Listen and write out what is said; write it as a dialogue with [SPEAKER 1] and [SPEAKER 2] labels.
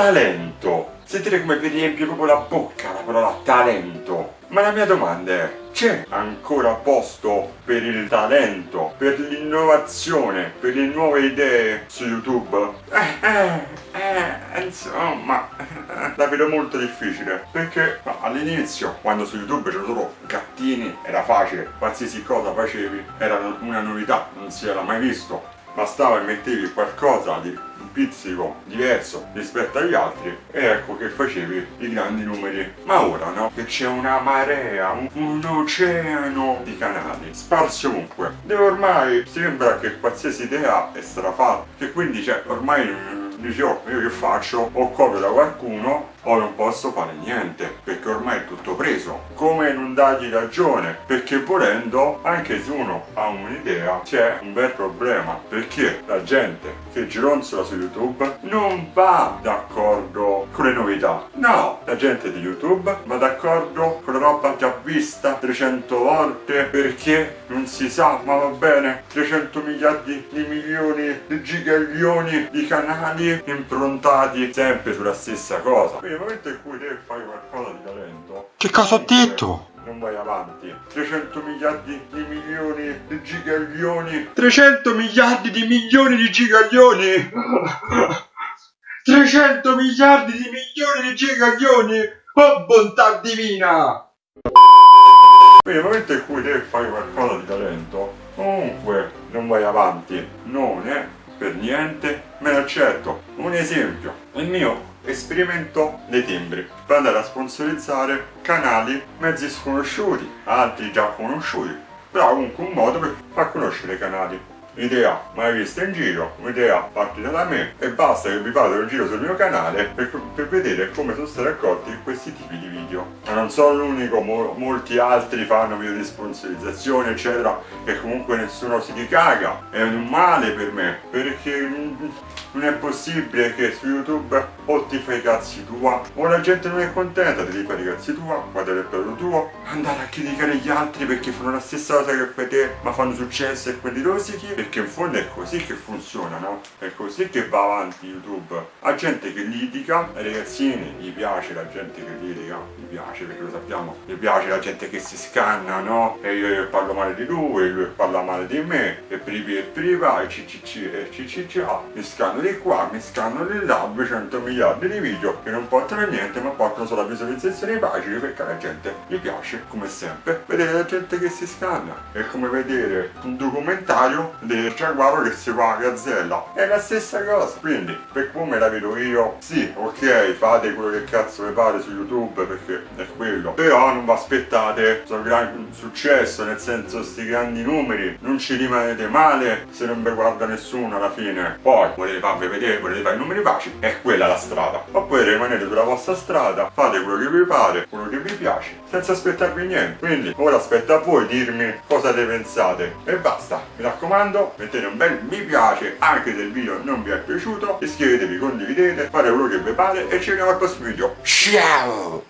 [SPEAKER 1] talento. Sentite come vi riempie proprio la bocca la parola talento. Ma la mia domanda è, c'è ancora posto per il talento, per l'innovazione, per le nuove idee su YouTube? Eh, eh, eh, insomma, la vedo molto difficile, perché all'inizio, quando su YouTube c'erano solo gattini, era facile, qualsiasi cosa facevi era una novità, non si era mai visto, bastava e mettevi qualcosa di pizzico diverso rispetto agli altri e ecco che facevi i grandi numeri. Ma ora no? Che c'è una marea un, un, oceano di canali sparsi ovunque. Dove ormai sembra che qualsiasi idea è stata fatta che quindi cioè ormai dici oh io che faccio? O copio da qualcuno o non posso fare niente perché ormai è tutto preso. Come non dargli ragione perché volendo anche se uno ha un'idea c'è un bel problema perché la gente che gironzola su youtube non va d'accordo con le novità no la gente di youtube va d'accordo con la roba già vista 300 volte perché non si sa ma va bene 300 miliardi di milioni di gigaglioni di canali improntati sempre sulla stessa cosa nel momento in cui te fai qualcosa di talento...
[SPEAKER 2] Che cosa ho detto?
[SPEAKER 1] Non vai avanti. 300 miliardi di milioni di gigaglioni.
[SPEAKER 2] 300 miliardi di milioni di gigaglioni! 300 miliardi di milioni di gigaglioni! Oh bontà divina!
[SPEAKER 1] Quindi nel momento in cui te fai qualcosa di talento, comunque non vai avanti. Non è per niente me lo accetto. Un esempio, il mio esperimento dei timbri per andare a sponsorizzare canali mezzi sconosciuti, altri già conosciuti, però comunque un modo per far conoscere i canali idea mai vista in giro, un'idea partita da me e basta che vi vado in giro sul mio canale per, per, vedere come sono stati accolti questi tipi di video. Ma non sono l'unico, mo, molti altri fanno video di sponsorizzazione eccetera e comunque nessuno si ricaga, è un male per me perché non è possibile che su YouTube o ti fai i cazzi tua o la gente non è contenta di fare i cazzi tua, guardare il prodotto tuo, andare a criticare gli altri perché fanno la stessa cosa che fai te ma fanno successo e quelli rosichi perché in fondo è così che funziona, no? È così che va avanti YouTube. La gente che litiga, ragazzini gli piace la gente che litiga, gli piace perché lo sappiamo, gli piace la gente che si scanna, no? E io parlo male di lui, lui parla male di me, e privi e priva, e ccc e ccc, mi scanno di qua, mi scanno di là, 200 miliardi di video che non portano a niente ma portano solo a visualizzazioni facili perché la gente gli piace, come sempre, vedere la gente che si scanna. È come vedere un documentario del giaguaro che si fa a gazzella. È la stessa cosa. Quindi per come la vedo io sì ok fate quello che cazzo vi pare su youtube perché è quello. Però non vi aspettate un gran successo nel senso sti grandi numeri non ci rimanete male se non vi guarda nessuno alla fine. Poi volete farvi vedere volete fare i numeri facili è quella la strada. Oppure rimanete sulla vostra strada fate quello che vi pare quello che vi piace senza aspettarvi niente. Quindi ora aspetta a voi dirmi cosa ne pensate. E basta mi raccomando raccomando mettete un bel mi piace anche se il video non vi è piaciuto iscrivetevi condividete fate quello che vi pare e ci vediamo al prossimo video. Ciao